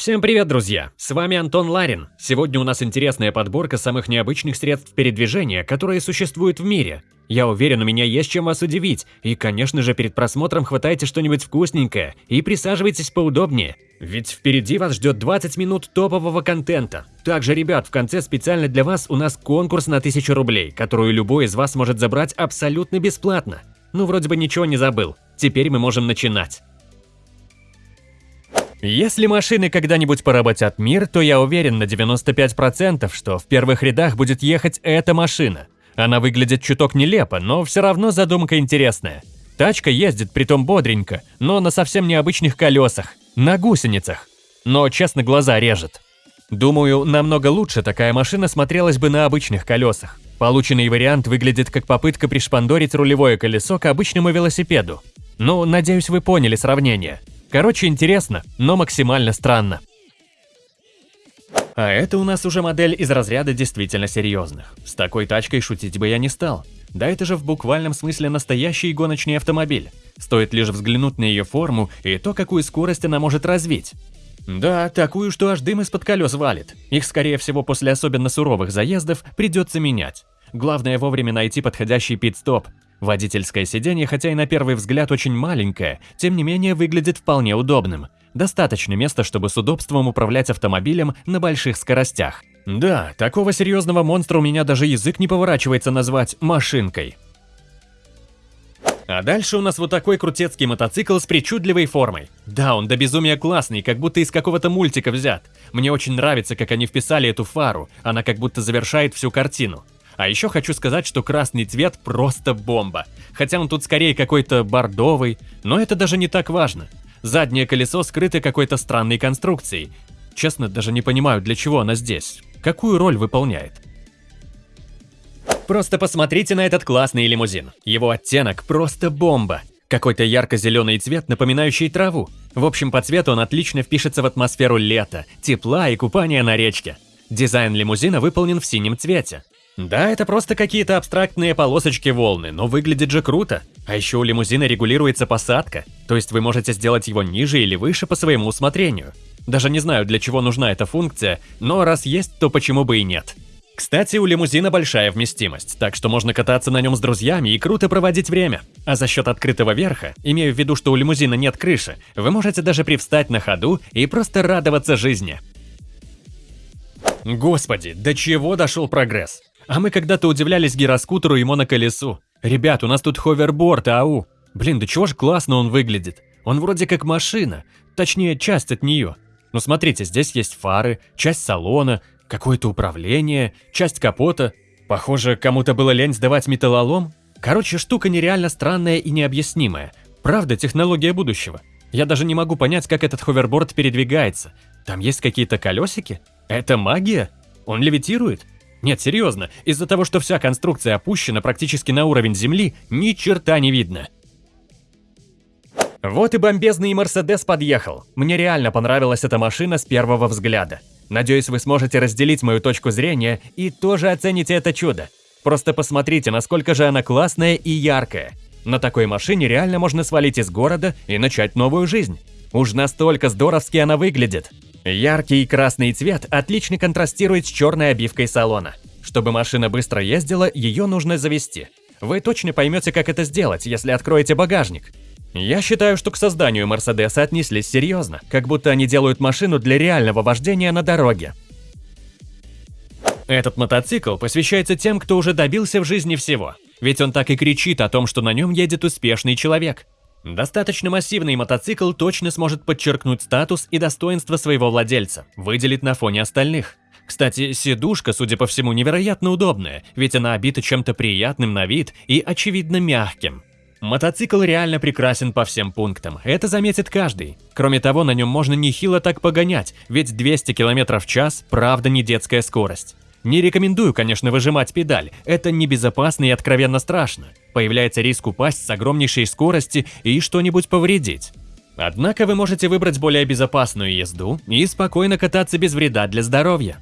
Всем привет, друзья! С вами Антон Ларин. Сегодня у нас интересная подборка самых необычных средств передвижения, которые существуют в мире. Я уверен, у меня есть чем вас удивить. И, конечно же, перед просмотром хватайте что-нибудь вкусненькое и присаживайтесь поудобнее. Ведь впереди вас ждет 20 минут топового контента. Также, ребят, в конце специально для вас у нас конкурс на 1000 рублей, которую любой из вас может забрать абсолютно бесплатно. Ну, вроде бы ничего не забыл. Теперь мы можем начинать. Если машины когда-нибудь поработят мир, то я уверен на 95%, что в первых рядах будет ехать эта машина. Она выглядит чуток нелепо, но все равно задумка интересная. Тачка ездит притом бодренько, но на совсем необычных колесах, на гусеницах. Но, честно, глаза режет. Думаю, намного лучше такая машина смотрелась бы на обычных колесах. Полученный вариант выглядит как попытка пришпандорить рулевое колесо к обычному велосипеду. Ну, надеюсь, вы поняли сравнение. Короче, интересно, но максимально странно. А это у нас уже модель из разряда действительно серьезных. С такой тачкой шутить бы я не стал. Да это же в буквальном смысле настоящий гоночный автомобиль. Стоит лишь взглянуть на ее форму и то, какую скорость она может развить. Да, такую, что аж дым из-под колес валит. Их, скорее всего, после особенно суровых заездов придется менять. Главное вовремя найти подходящий пит-стоп, Водительское сиденье, хотя и на первый взгляд очень маленькое, тем не менее выглядит вполне удобным. Достаточно места, чтобы с удобством управлять автомобилем на больших скоростях. Да, такого серьезного монстра у меня даже язык не поворачивается назвать машинкой. А дальше у нас вот такой крутецкий мотоцикл с причудливой формой. Да, он до безумия классный, как будто из какого-то мультика взят. Мне очень нравится, как они вписали эту фару, она как будто завершает всю картину. А еще хочу сказать, что красный цвет просто бомба. Хотя он тут скорее какой-то бордовый, но это даже не так важно. Заднее колесо скрыто какой-то странной конструкцией. Честно, даже не понимаю, для чего она здесь. Какую роль выполняет? Просто посмотрите на этот классный лимузин. Его оттенок просто бомба. Какой-то ярко-зеленый цвет, напоминающий траву. В общем, по цвету он отлично впишется в атмосферу лета, тепла и купания на речке. Дизайн лимузина выполнен в синем цвете. Да, это просто какие-то абстрактные полосочки волны, но выглядит же круто. А еще у лимузина регулируется посадка, то есть вы можете сделать его ниже или выше по своему усмотрению. Даже не знаю, для чего нужна эта функция, но раз есть, то почему бы и нет. Кстати, у лимузина большая вместимость, так что можно кататься на нем с друзьями и круто проводить время. А за счет открытого верха, имею в виду, что у лимузина нет крыши, вы можете даже привстать на ходу и просто радоваться жизни. Господи, до чего дошел прогресс? А мы когда-то удивлялись гироскутеру и моноколесу. Ребят, у нас тут ховерборд, ау. Блин, да чего ж классно он выглядит. Он вроде как машина, точнее часть от нее. Ну смотрите, здесь есть фары, часть салона, какое-то управление, часть капота. Похоже, кому-то было лень сдавать металлолом. Короче, штука нереально странная и необъяснимая. Правда, технология будущего. Я даже не могу понять, как этот ховерборд передвигается. Там есть какие-то колесики? Это магия? Он левитирует? Нет, серьезно, из-за того, что вся конструкция опущена практически на уровень земли, ни черта не видно. Вот и бомбезный Мерседес подъехал. Мне реально понравилась эта машина с первого взгляда. Надеюсь, вы сможете разделить мою точку зрения и тоже оцените это чудо. Просто посмотрите, насколько же она классная и яркая. На такой машине реально можно свалить из города и начать новую жизнь. Уж настолько здоровски она выглядит. Яркий красный цвет отлично контрастирует с черной обивкой салона. Чтобы машина быстро ездила, ее нужно завести. Вы точно поймете, как это сделать, если откроете багажник. Я считаю, что к созданию Мерседеса отнеслись серьезно, как будто они делают машину для реального вождения на дороге. Этот мотоцикл посвящается тем, кто уже добился в жизни всего. Ведь он так и кричит о том, что на нем едет успешный человек. Достаточно массивный мотоцикл точно сможет подчеркнуть статус и достоинство своего владельца, выделить на фоне остальных. Кстати, сидушка, судя по всему, невероятно удобная, ведь она обита чем-то приятным на вид и, очевидно, мягким. Мотоцикл реально прекрасен по всем пунктам, это заметит каждый. Кроме того, на нем можно нехило так погонять, ведь 200 км в час – правда не детская скорость. Не рекомендую, конечно, выжимать педаль, это небезопасно и откровенно страшно. Появляется риск упасть с огромнейшей скорости и что-нибудь повредить. Однако вы можете выбрать более безопасную езду и спокойно кататься без вреда для здоровья.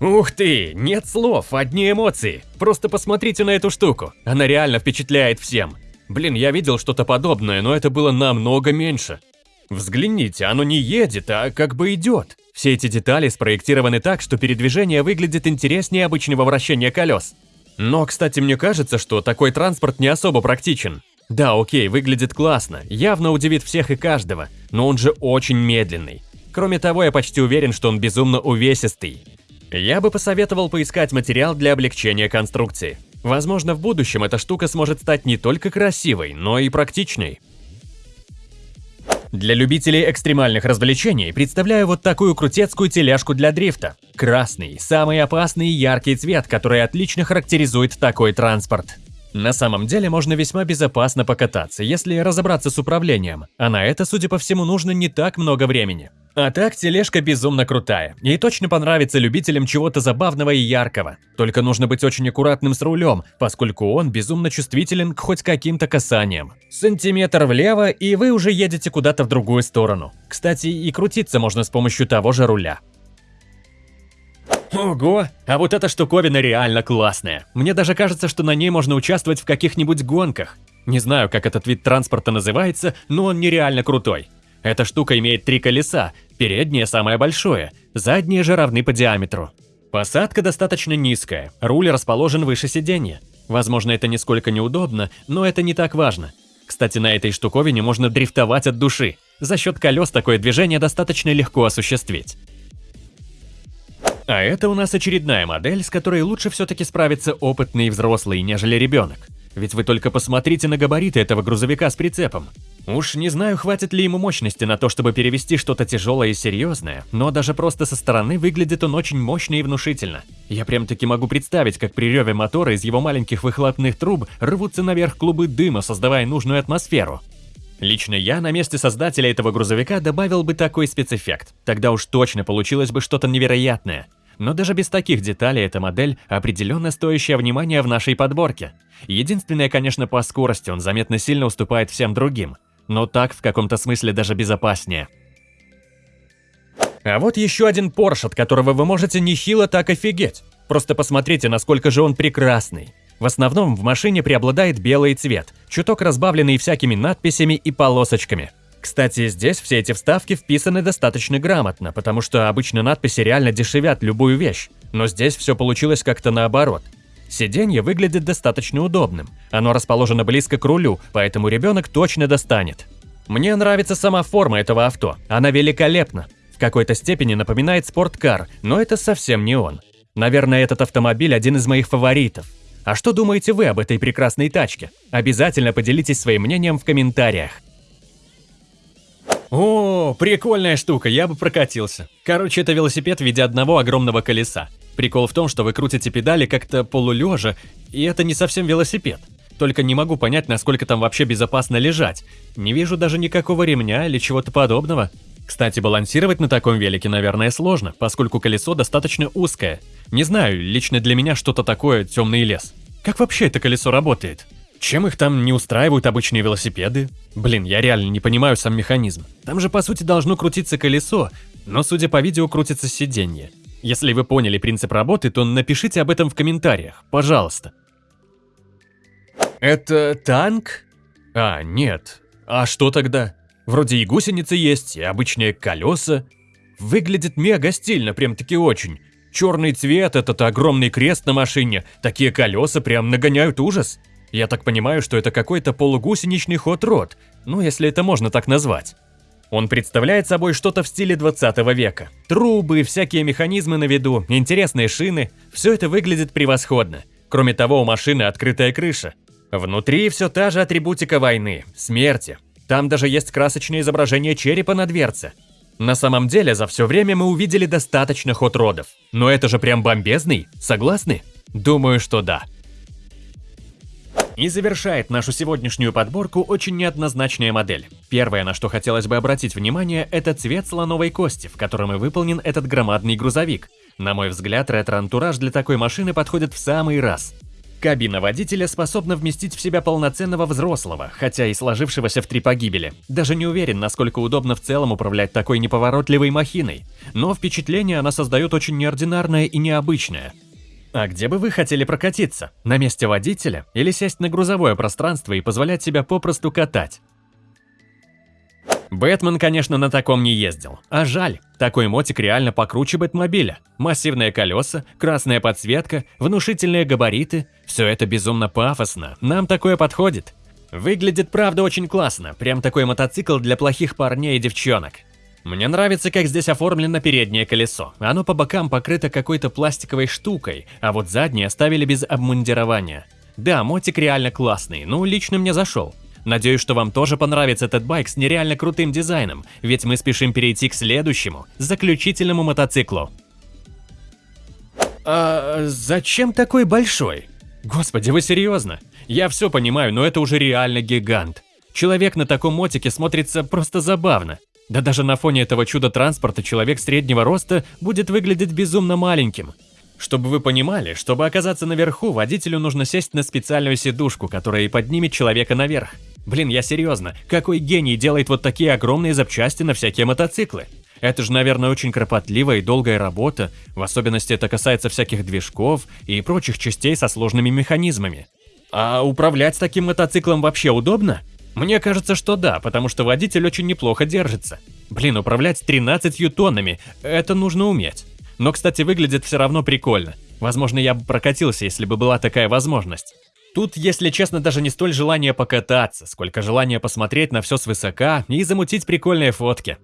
Ух ты, нет слов, одни эмоции. Просто посмотрите на эту штуку, она реально впечатляет всем. Блин, я видел что-то подобное, но это было намного меньше. Взгляните, оно не едет, а как бы идет. Все эти детали спроектированы так, что передвижение выглядит интереснее обычного вращения колес. Но, кстати, мне кажется, что такой транспорт не особо практичен. Да, окей, выглядит классно, явно удивит всех и каждого, но он же очень медленный. Кроме того, я почти уверен, что он безумно увесистый. Я бы посоветовал поискать материал для облегчения конструкции. Возможно, в будущем эта штука сможет стать не только красивой, но и практичной. Для любителей экстремальных развлечений представляю вот такую крутецкую тележку для дрифта. Красный – самый опасный и яркий цвет, который отлично характеризует такой транспорт. На самом деле можно весьма безопасно покататься, если разобраться с управлением, а на это, судя по всему, нужно не так много времени. А так, тележка безумно крутая, и точно понравится любителям чего-то забавного и яркого. Только нужно быть очень аккуратным с рулем, поскольку он безумно чувствителен к хоть каким-то касаниям. Сантиметр влево, и вы уже едете куда-то в другую сторону. Кстати, и крутиться можно с помощью того же руля. Ого, а вот эта штуковина реально классная. Мне даже кажется, что на ней можно участвовать в каких-нибудь гонках. Не знаю, как этот вид транспорта называется, но он нереально крутой. Эта штука имеет три колеса, переднее самое большое, задние же равны по диаметру. Посадка достаточно низкая, руль расположен выше сиденья. Возможно, это нисколько неудобно, но это не так важно. Кстати, на этой штуковине можно дрифтовать от души. За счет колес такое движение достаточно легко осуществить. А это у нас очередная модель, с которой лучше все-таки справиться опытный взрослый, нежели ребенок. Ведь вы только посмотрите на габариты этого грузовика с прицепом. Уж не знаю, хватит ли ему мощности на то, чтобы перевести что-то тяжелое и серьезное, но даже просто со стороны выглядит он очень мощно и внушительно. Я прям-таки могу представить, как при реве мотора из его маленьких выхлопных труб рвутся наверх клубы дыма, создавая нужную атмосферу. Лично я на месте создателя этого грузовика добавил бы такой спецэффект. Тогда уж точно получилось бы что-то невероятное. Но даже без таких деталей эта модель определенно стоящая внимания в нашей подборке. Единственное, конечно, по скорости он заметно сильно уступает всем другим но так в каком-то смысле даже безопаснее. А вот еще один Porsche, от которого вы можете нехило так офигеть. Просто посмотрите, насколько же он прекрасный. В основном в машине преобладает белый цвет, чуток разбавленный всякими надписями и полосочками. Кстати, здесь все эти вставки вписаны достаточно грамотно, потому что обычно надписи реально дешевят любую вещь. Но здесь все получилось как-то наоборот. Сиденье выглядит достаточно удобным. Оно расположено близко к рулю, поэтому ребенок точно достанет. Мне нравится сама форма этого авто. Она великолепна. В какой-то степени напоминает спорткар, но это совсем не он. Наверное, этот автомобиль один из моих фаворитов. А что думаете вы об этой прекрасной тачке? Обязательно поделитесь своим мнением в комментариях. О, прикольная штука, я бы прокатился. Короче, это велосипед в виде одного огромного колеса. Прикол в том, что вы крутите педали как-то полулежа, и это не совсем велосипед. Только не могу понять, насколько там вообще безопасно лежать. Не вижу даже никакого ремня или чего-то подобного. Кстати, балансировать на таком велике, наверное, сложно, поскольку колесо достаточно узкое. Не знаю, лично для меня что-то такое темный лес. Как вообще это колесо работает? Чем их там не устраивают обычные велосипеды? Блин, я реально не понимаю сам механизм. Там же по сути должно крутиться колесо, но судя по видео крутится сиденье. Если вы поняли принцип работы, то напишите об этом в комментариях, пожалуйста. Это танк? А, нет. А что тогда? Вроде и гусеницы есть, и обычные колеса. Выглядит мега стильно, прям-таки очень. Черный цвет, этот огромный крест на машине, такие колеса прям нагоняют ужас. Я так понимаю, что это какой-то полугусеничный хот-род, ну если это можно так назвать. Он представляет собой что-то в стиле 20 века. Трубы, всякие механизмы на виду, интересные шины – все это выглядит превосходно. Кроме того, у машины открытая крыша. Внутри все та же атрибутика войны, смерти. Там даже есть красочное изображение черепа на дверце. На самом деле, за все время мы увидели достаточно ход-родов. Но это же прям бомбезный, согласны? Думаю, что да. И завершает нашу сегодняшнюю подборку очень неоднозначная модель. Первое, на что хотелось бы обратить внимание, это цвет слоновой кости, в котором и выполнен этот громадный грузовик. На мой взгляд, ретро-антураж для такой машины подходит в самый раз. Кабина водителя способна вместить в себя полноценного взрослого, хотя и сложившегося в три погибели. Даже не уверен, насколько удобно в целом управлять такой неповоротливой махиной. Но впечатление она создает очень неординарное и необычное. А где бы вы хотели прокатиться? На месте водителя или сесть на грузовое пространство и позволять себя попросту катать? Бэтмен, конечно, на таком не ездил. А жаль, такой мотик реально покруче Бэтмобиля. Массивные колеса, красная подсветка, внушительные габариты. Все это безумно пафосно, нам такое подходит. Выглядит, правда, очень классно, прям такой мотоцикл для плохих парней и девчонок. Мне нравится, как здесь оформлено переднее колесо. Оно по бокам покрыто какой-то пластиковой штукой, а вот заднее оставили без обмундирования. Да, мотик реально классный, ну лично мне зашел. Надеюсь, что вам тоже понравится этот байк с нереально крутым дизайном, ведь мы спешим перейти к следующему, заключительному мотоциклу. А зачем такой большой? Господи, вы серьезно? Я все понимаю, но это уже реально гигант. Человек на таком мотике смотрится просто забавно. Да даже на фоне этого чуда транспорта человек среднего роста будет выглядеть безумно маленьким. Чтобы вы понимали, чтобы оказаться наверху, водителю нужно сесть на специальную сидушку, которая и поднимет человека наверх. Блин, я серьезно, какой гений делает вот такие огромные запчасти на всякие мотоциклы? Это же, наверное, очень кропотливая и долгая работа, в особенности это касается всяких движков и прочих частей со сложными механизмами. А управлять таким мотоциклом вообще удобно? Мне кажется, что да, потому что водитель очень неплохо держится. Блин, управлять 13 тоннами – это нужно уметь. Но, кстати, выглядит все равно прикольно. Возможно, я бы прокатился, если бы была такая возможность. Тут, если честно, даже не столь желание покататься, сколько желание посмотреть на все свысока и замутить прикольные фотки.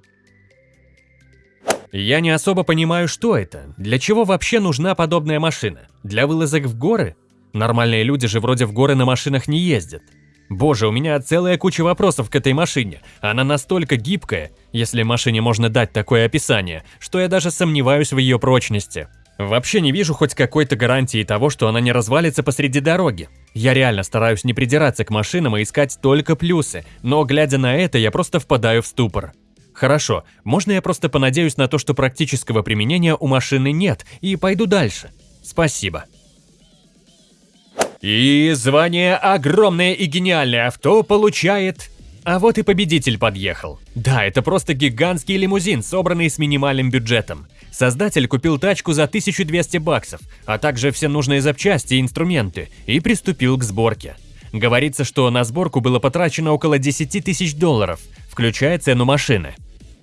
Я не особо понимаю, что это. Для чего вообще нужна подобная машина? Для вылазок в горы? Нормальные люди же вроде в горы на машинах не ездят. Боже, у меня целая куча вопросов к этой машине. Она настолько гибкая, если машине можно дать такое описание, что я даже сомневаюсь в ее прочности. Вообще не вижу хоть какой-то гарантии того, что она не развалится посреди дороги. Я реально стараюсь не придираться к машинам и искать только плюсы, но глядя на это, я просто впадаю в ступор. Хорошо, можно я просто понадеюсь на то, что практического применения у машины нет, и пойду дальше? Спасибо. И звание «Огромное и гениальное авто» получает... А вот и победитель подъехал. Да, это просто гигантский лимузин, собранный с минимальным бюджетом. Создатель купил тачку за 1200 баксов, а также все нужные запчасти и инструменты, и приступил к сборке. Говорится, что на сборку было потрачено около 10 тысяч долларов, включая цену машины.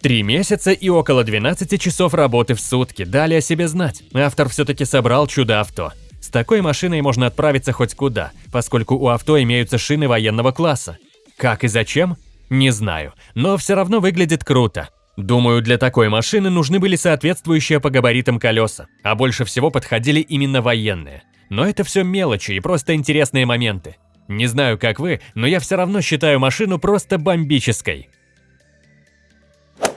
Три месяца и около 12 часов работы в сутки дали о себе знать. Автор все-таки собрал чудо-авто. С такой машиной можно отправиться хоть куда, поскольку у авто имеются шины военного класса. Как и зачем? Не знаю, но все равно выглядит круто. Думаю, для такой машины нужны были соответствующие по габаритам колеса, а больше всего подходили именно военные. Но это все мелочи и просто интересные моменты. Не знаю, как вы, но я все равно считаю машину просто бомбической.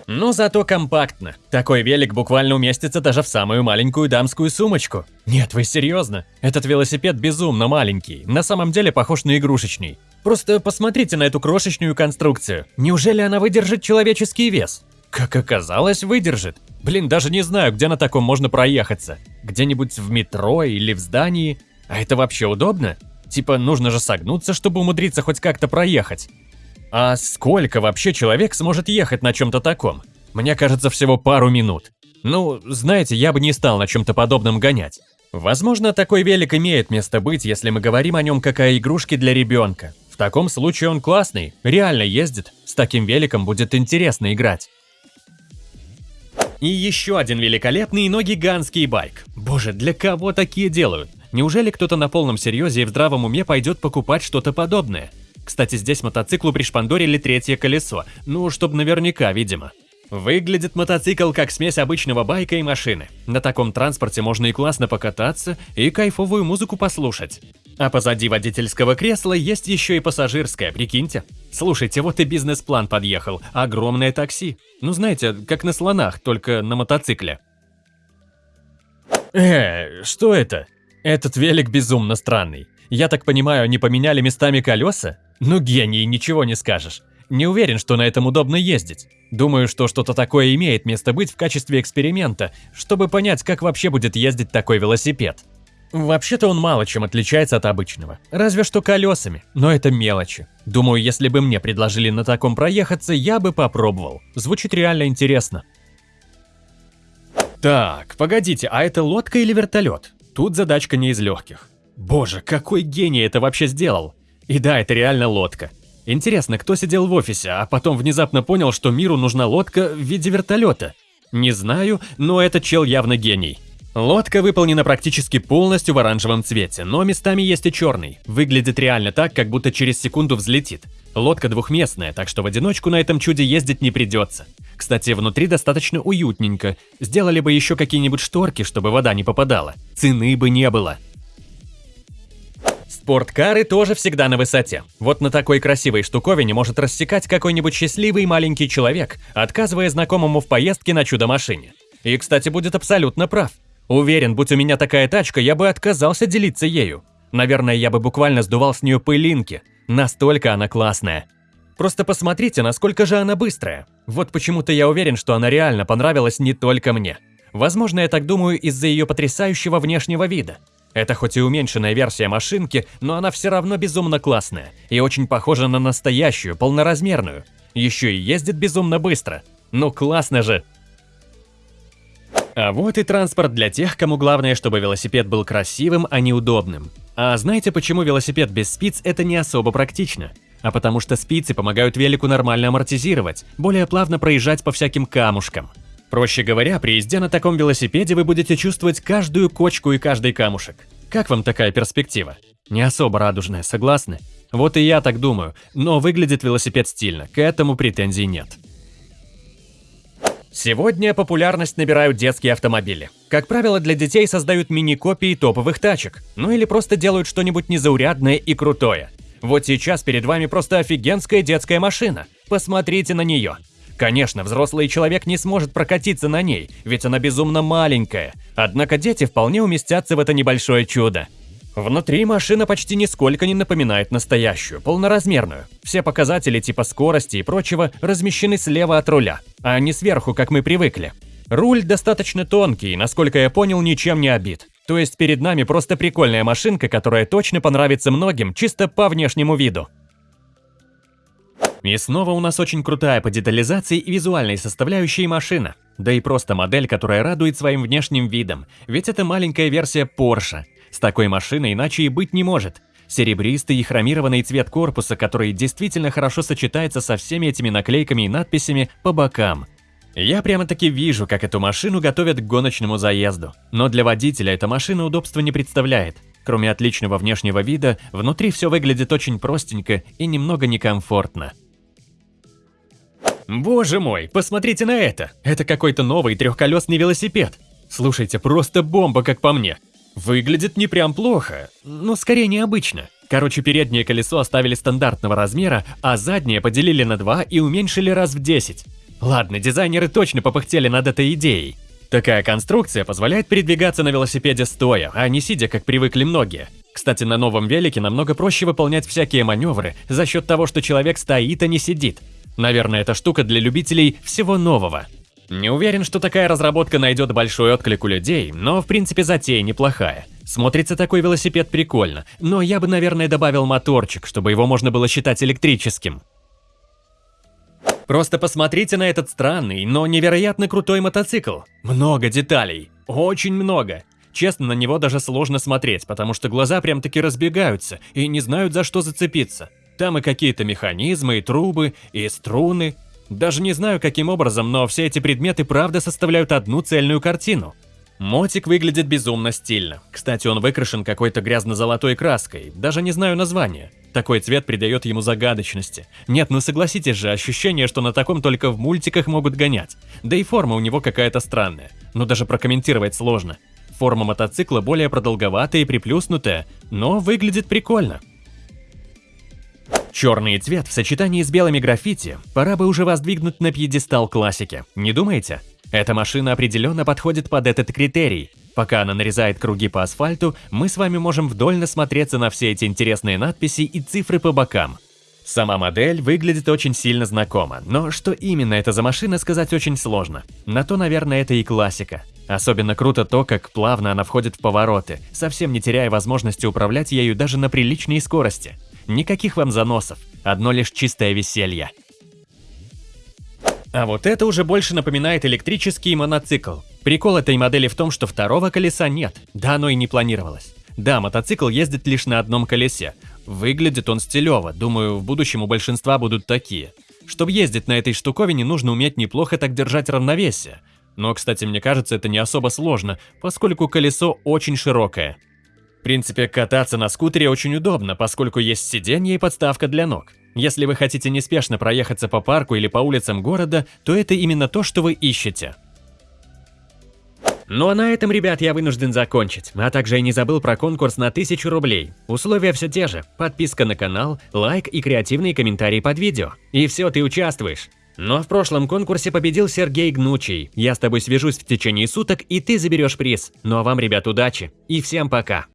Но зато компактно. Такой велик буквально уместится даже в самую маленькую дамскую сумочку. Нет, вы серьезно? Этот велосипед безумно маленький, на самом деле похож на игрушечный. Просто посмотрите на эту крошечную конструкцию. Неужели она выдержит человеческий вес? Как оказалось, выдержит. Блин, даже не знаю, где на таком можно проехаться. Где-нибудь в метро или в здании. А это вообще удобно? Типа, нужно же согнуться, чтобы умудриться хоть как-то проехать. А сколько вообще человек сможет ехать на чем-то таком? Мне кажется, всего пару минут. Ну, знаете, я бы не стал на чем-то подобном гонять. Возможно, такой велик имеет место быть, если мы говорим о нем как о игрушке для ребенка. Таком случае он классный, реально ездит, с таким великом будет интересно играть. И еще один великолепный, но гигантский байк. Боже, для кого такие делают? Неужели кто-то на полном серьезе и в здравом уме пойдет покупать что-то подобное? Кстати, здесь мотоциклу пришпандорили третье колесо, ну, чтобы наверняка, видимо. Выглядит мотоцикл как смесь обычного байка и машины. На таком транспорте можно и классно покататься, и кайфовую музыку послушать. А позади водительского кресла есть еще и пассажирское, прикиньте. Слушайте, вот и бизнес-план подъехал. Огромное такси. Ну знаете, как на слонах, только на мотоцикле. Э, что это? Этот велик безумно странный. Я так понимаю, они поменяли местами колеса? Ну гений, ничего не скажешь. Не уверен, что на этом удобно ездить. Думаю, что что-то такое имеет место быть в качестве эксперимента, чтобы понять, как вообще будет ездить такой велосипед. Вообще-то он мало чем отличается от обычного, разве что колесами, но это мелочи. Думаю, если бы мне предложили на таком проехаться, я бы попробовал. Звучит реально интересно. Так, погодите, а это лодка или вертолет? Тут задачка не из легких. Боже, какой гений это вообще сделал! И да, это реально лодка. Интересно, кто сидел в офисе, а потом внезапно понял, что миру нужна лодка в виде вертолета? Не знаю, но этот чел явно гений. Лодка выполнена практически полностью в оранжевом цвете, но местами есть и черный. Выглядит реально так, как будто через секунду взлетит. Лодка двухместная, так что в одиночку на этом чуде ездить не придется. Кстати, внутри достаточно уютненько. Сделали бы еще какие-нибудь шторки, чтобы вода не попадала. Цены бы не было. Спорткары тоже всегда на высоте. Вот на такой красивой штуковине может рассекать какой-нибудь счастливый маленький человек, отказывая знакомому в поездке на чудо-машине. И, кстати, будет абсолютно прав. Уверен, будь у меня такая тачка, я бы отказался делиться ею. Наверное, я бы буквально сдувал с нее пылинки. Настолько она классная. Просто посмотрите, насколько же она быстрая. Вот почему-то я уверен, что она реально понравилась не только мне. Возможно, я так думаю из-за ее потрясающего внешнего вида. Это хоть и уменьшенная версия машинки, но она все равно безумно классная и очень похожа на настоящую, полноразмерную. Еще и ездит безумно быстро. Ну классно же! А вот и транспорт для тех, кому главное, чтобы велосипед был красивым, а не удобным. А знаете, почему велосипед без спиц это не особо практично? А потому что спицы помогают велику нормально амортизировать, более плавно проезжать по всяким камушкам. Проще говоря, при езде на таком велосипеде вы будете чувствовать каждую кочку и каждый камушек. Как вам такая перспектива? Не особо радужная, согласны? Вот и я так думаю, но выглядит велосипед стильно, к этому претензий нет. Сегодня популярность набирают детские автомобили. Как правило, для детей создают мини-копии топовых тачек, ну или просто делают что-нибудь незаурядное и крутое. Вот сейчас перед вами просто офигенская детская машина. Посмотрите на нее. Конечно, взрослый человек не сможет прокатиться на ней, ведь она безумно маленькая. Однако дети вполне уместятся в это небольшое чудо. Внутри машина почти нисколько не напоминает настоящую, полноразмерную. Все показатели типа скорости и прочего размещены слева от руля, а не сверху, как мы привыкли. Руль достаточно тонкий, насколько я понял, ничем не обит. То есть перед нами просто прикольная машинка, которая точно понравится многим, чисто по внешнему виду. И снова у нас очень крутая по детализации и визуальной составляющей машина. Да и просто модель, которая радует своим внешним видом, ведь это маленькая версия Porsche. С такой машиной иначе и быть не может. Серебристый и хромированный цвет корпуса, который действительно хорошо сочетается со всеми этими наклейками и надписями по бокам. Я прямо-таки вижу, как эту машину готовят к гоночному заезду. Но для водителя эта машина удобства не представляет. Кроме отличного внешнего вида, внутри все выглядит очень простенько и немного некомфортно. Боже мой, посмотрите на это! Это какой-то новый трехколесный велосипед. Слушайте, просто бомба, как по мне. Выглядит не прям плохо, но скорее необычно. Короче, переднее колесо оставили стандартного размера, а заднее поделили на два и уменьшили раз в 10. Ладно, дизайнеры точно попыхтели над этой идеей. Такая конструкция позволяет передвигаться на велосипеде стоя, а не сидя, как привыкли многие. Кстати, на новом велике намного проще выполнять всякие маневры за счет того, что человек стоит, а не сидит. Наверное, эта штука для любителей всего нового. Не уверен, что такая разработка найдет большой отклик у людей, но в принципе затея неплохая. Смотрится такой велосипед прикольно, но я бы, наверное, добавил моторчик, чтобы его можно было считать электрическим. Просто посмотрите на этот странный, но невероятно крутой мотоцикл. Много деталей, очень много. Честно, на него даже сложно смотреть, потому что глаза прям-таки разбегаются и не знают за что зацепиться. Там и какие-то механизмы, и трубы, и струны. Даже не знаю, каким образом, но все эти предметы правда составляют одну цельную картину. Мотик выглядит безумно стильно. Кстати, он выкрашен какой-то грязно-золотой краской, даже не знаю названия. Такой цвет придает ему загадочности. Нет, ну согласитесь же, ощущение, что на таком только в мультиках могут гонять. Да и форма у него какая-то странная. Но даже прокомментировать сложно. Форма мотоцикла более продолговатая и приплюснутая, но выглядит прикольно. Черный цвет в сочетании с белыми граффити пора бы уже воздвигнуть на пьедестал классики, не думаете? Эта машина определенно подходит под этот критерий. Пока она нарезает круги по асфальту, мы с вами можем вдоль насмотреться на все эти интересные надписи и цифры по бокам. Сама модель выглядит очень сильно знакомо, но что именно это за машина, сказать очень сложно. На то, наверное, это и классика. Особенно круто то, как плавно она входит в повороты, совсем не теряя возможности управлять ею даже на приличной скорости. Никаких вам заносов, одно лишь чистое веселье. А вот это уже больше напоминает электрический моноцикл. Прикол этой модели в том, что второго колеса нет, да оно и не планировалось. Да, мотоцикл ездит лишь на одном колесе. Выглядит он стилево, думаю, в будущем у большинства будут такие. Чтобы ездить на этой штуковине, нужно уметь неплохо так держать равновесие. Но, кстати, мне кажется, это не особо сложно, поскольку колесо очень широкое. В принципе, кататься на скутере очень удобно, поскольку есть сиденье и подставка для ног. Если вы хотите неспешно проехаться по парку или по улицам города, то это именно то, что вы ищете. Ну а на этом, ребят, я вынужден закончить. А также я не забыл про конкурс на 1000 рублей. Условия все те же. Подписка на канал, лайк и креативные комментарии под видео. И все, ты участвуешь. Но в прошлом конкурсе победил Сергей Гнучий. Я с тобой свяжусь в течение суток, и ты заберешь приз. Ну а вам, ребят, удачи. И всем пока.